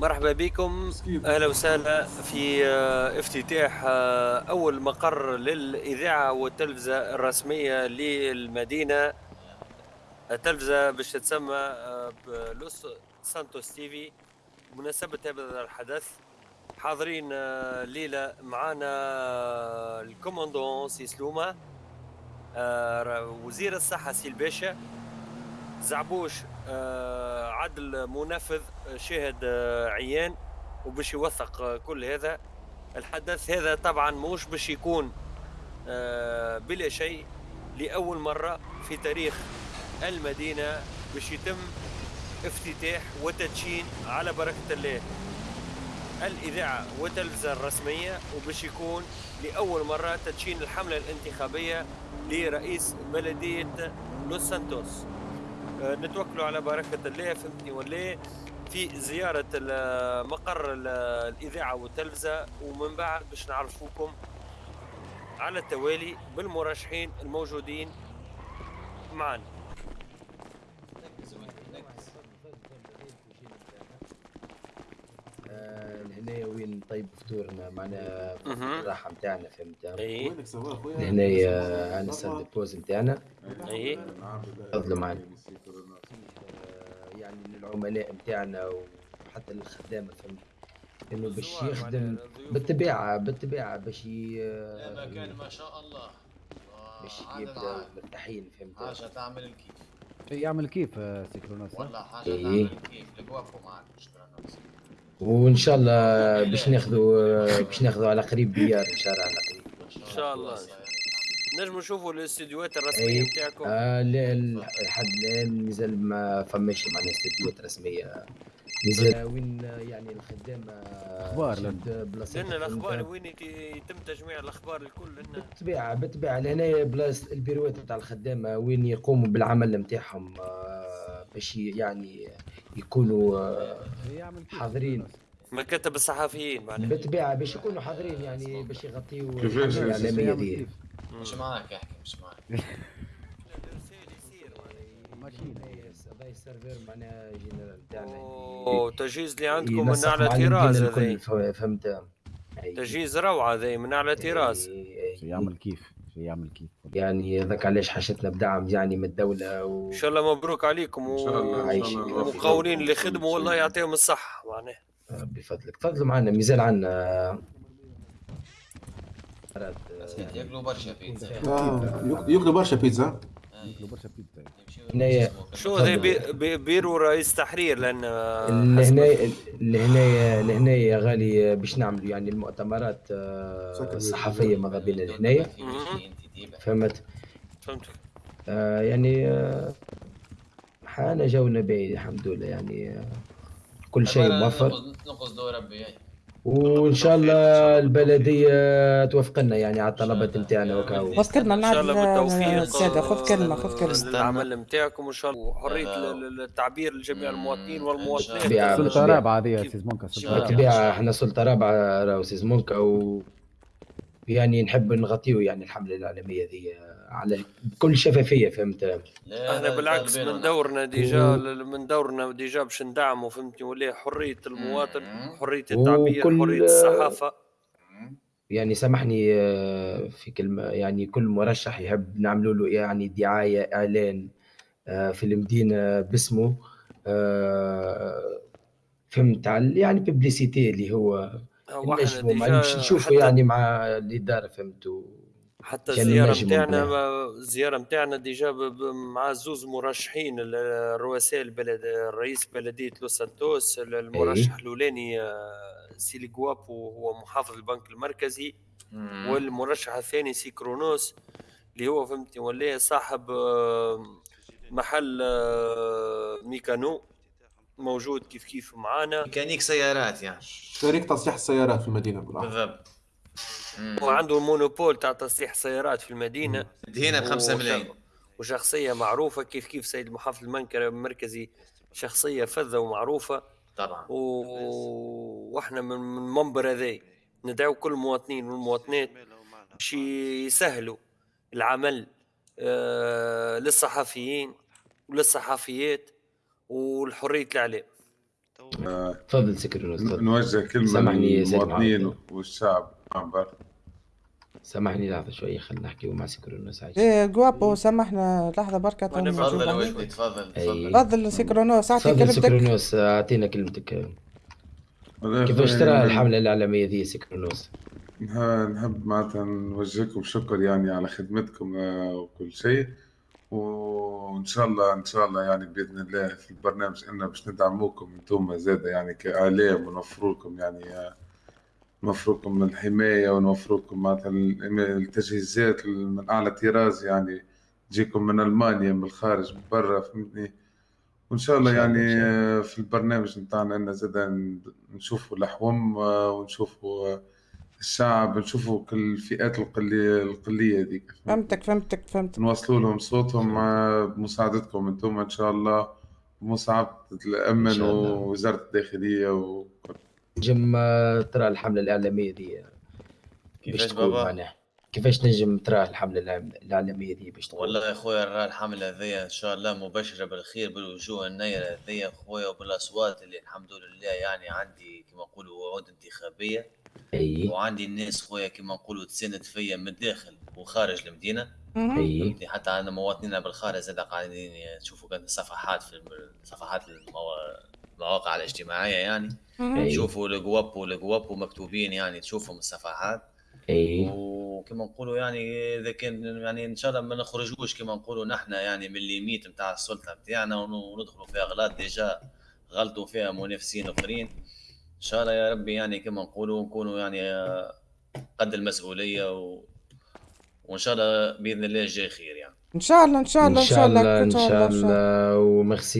مرحبا بكم. أهلا وسهلا في آه، افتتاح آه، أول مقر للإذاعة والتلفزة الرسمية للمدينة. التلفزة باش تتسمى آه، لوس سانتوس TV بمناسبه هذا الحدث. حاضرين الليلة معنا ال commandant سي سلومه وزير الصحة سي الباشا زعبوش آه، عدل منفذ شاهد آه، عيان وباش يوثق آه، كل هذا. الحدث هذا طبعا مش باش يكون بلا شيء لأول مرة في تاريخ المدينة باش يتم افتتاح وتدشين على بركة الله. الإذاعة والتلفزة الرسمية وباش يكون لأول مرة تدشين الحملة الانتخابية لرئيس بلدية لوس سانتوس. آه، نتوكلوا على بركة الله فهمتني ولا في زيارة مقر الإذاعة والتلفزة ومن بعد باش نعرفوكم على التوالي بالمرشحين الموجودين معنا. هنا وين؟ طيب فطورنا معنا الراحة نتاعنا فهمت؟ أي. هنا عندنا سال بوز نتاعنا أي. تفضلوا معنا. يعني للعملاء نتاعنا وحتى للخدامه فهمت إنه باش يخدم بالطبيعة بالطبيعة باش ي... كان ما شاء الله. باش يبدا مرتاحين فهمت؟ حاجة تعمل الكيف. يعمل كيف سيكرونوس والله حاجة إيه. تعمل الكيف الوقفوا معك شكرا وإن شاء الله باش ناخذوا باش ناخذوا على قريب بيار إن شاء الله على قريب. إن شاء الله. نجم نشوفوا الاستديوهات الرسمية نتاعكم. آه لا لحد الآن مازال ما فماش معناها استديوهات رسمية. مازال. وين يعني الخدام أخبار لأن الأخبار وين يتم تجميع الأخبار الكل بالطبيعه بالطبيعه لهنا بلاصة البيروات نتاع الخدامه وين يقوموا بالعمل نتاعهم آه، باش يعني يكونوا آه، حاضرين. مكاتب الصحفيين معناها بالطبيعه باش يكونوا حاضرين يعني باش يغطيوا الاعلاميه دي مش معاك احكي مش معاك. ال serveur معناها général تاعنا أوه تجهيز اللي عندكم من أعلى طراز هذا فهمت. تجهيز روعة هذا من أعلى طراز. يعمل كيف؟ يعمل كيف؟ يعني هذاك علاش حاجتنا بدعم يعني من الدولة و... إن شاء الله مبروك عليكم و... ومقاولين اللي خدموا والله يعطيهم الصحة. معناه. بفضلك. تفضلوا معنا مازال عندنا. ياكلوا برشا بيتزا. ياكلوا برشا بيتزا. ياكلوا برشا بيتزا. هنايا شو هذا؟ بيرو رئيس تحرير لأن لهنا لهنا لهنا يا غالي باش نعملوا يعني المؤتمرات آه، الصحفية ماذا بينا لهنايا فهمت؟ فهمتك. آه يعني آه حانا جونا باهي الحمد لله يعني آه كل شيء موفر نقص دور ربي وإن شاء الله البلدية توافق لنا يعني على الطلبات نتاعنا وكاو خذ كلمه إن شاء الله بالتوفيق. خذ كلمة خذ كلمة. العمل نتاعكم وإن شاء الله. وحريه التعبير لجميع المواطنين والمواطنات سلطة رابعة هذه يا سيز مونكا بالطبيعه إحنا سلطة رابعة راهو سيز مونكا و يعني نحب نغطيو يعني الحمله العالمية ذي على بكل شفافية فهمت؟ إحنا بالعكس من دورنا déjà من دورنا déjà باش ندعموا فهمتني؟ ولا حرية المواطن حرية التعبير وكل حرية الصحافة. يعني سامحني آه، في كلمة يعني كل مرشح يحب نعملوا له يعني دعاية إعلان آه، في المدينة باسمه آه، فهمت؟ يعني publicité اللي هو نجموا نشوفوا يعني مع الاداره فهمتوا حتى الزيارة نتاعنا الزيارة نتاعنا déjà مع زوز مرشحين الرؤساء البلد رئيس بلدية لوس سانتوس المرشح الأولاني آه، سيلي جوابو هو محافظ البنك المركزي والمرشح الثاني سي كرونوس اللي هو فهمتني ولا صاحب آه، محل آه، mécano. موجود كيف كيف معانا. ميكانيك سيارات يعني. شريك تصليح السيارات في المدينة بالضبط. وعنده مونوبول تاع تصليح سيارات في المدينة. هنا ب 5 ملايين. وشخصية معروفة كيف كيف سيد المحافظ المركزي شخصية فذة ومعروفة. طبعا. و... وإحنا من منبر هذا ندعو كل المواطنين والمواطنات باش يسهلوا العمل آه للصحفيين وللصحفيات. والحرية الإعلام. تفضل سي كرونوس تفضل. نوجه كلمة سامحني يا سيد للمواطنين. والشعب. برك. سامحني لحظة شوية خلينا نحكي مع سي كرونوس عايش إيه جوابو سامحنا. لحظة بركة. تو وأنا نجاوب تفضل. يا تفضل. تفضل. تفضل سي كرونوس أعطي كلمتك. سي كرونوس أعطينا كلمتك. كيفاش ترى الإعلامية دي سي كرونوس نها- نحب معناتها نوجهكم شكر يعني على خدمتكم آه، وكل شيء. وإن شاء الله إن شاء الله يعني بإذن الله في البرنامج ان باش ندعموكم أنتم زادة يعني كاعلام ونوفروا لكم يعني نوفروا لكم الحماية ونوفروا لكم معناتها ال- التجهيزات من أعلى طراز يعني تجيكم من ألمانيا من الخارج من برا فهمتني؟ وإن شاء الله يعني في البرنامج نتاعنا ان زاد نشوفوا الاحوم آه، ونشوفوا الشعب نشوفوا كل الفئات القلية القلية ديك فهمتك فهمتك فهمتك. نوصلوا لهم صوتهم مع بمساعدتكم أنتم إن شاء الله إن شاء الله. ووزارة الداخلية وكل نجم آه، ترى الحملة الإعلامية دي باش كيفاش تكون بابا؟ معناها؟ كيفاش نجم ترى الحملة الإعلام- الإعلامية دي باش تكون؟ والله يا خويا نرى الحملة هذيا إن شاء الله مبشرة بالخير بالوجوه النيرة هذيا خويا وبالأصوات اللي الحمد لله يعني عندي كما نقولوا وعود انتخابية. أي. وعندي الناس خويا كما نقولوا تساند فيا من الداخل وخارج. أي. فهمتني؟ حتى عندنا مواطنين بالخارج زاد قاعدين يشوفوا كان صفحات في صفحات الموا- المواقع الاجتماعية يعني. يشوفوا القواب والقواب مكتوبين يعني تشوفهم الصفحات. أي. وكما نقولوا يعني إذا كان يعني إن شاء الله ما نخرجوش كما نقولوا نحن يعني من ال limite نتاع السلطة نتاعنا وندخلوا في أغلاط déjà غلطوا فيها منافسين أخرين. إن شاء الله يا ربي يعني كما نقولوا نكونوا يعني آه، قد المسؤولية و... وإن شاء الله بإذن الله الجاي خير يعني إن شاء الله إن شاء الله إن شاء الله إن شاء إن شاء الله. الله وميرسي